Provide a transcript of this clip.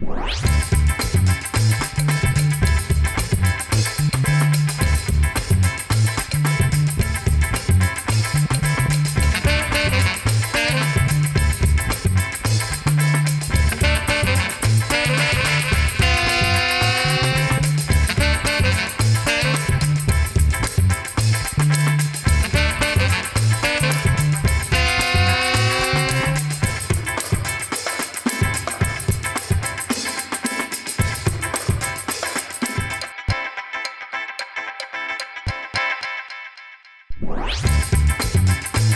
Música Thank you.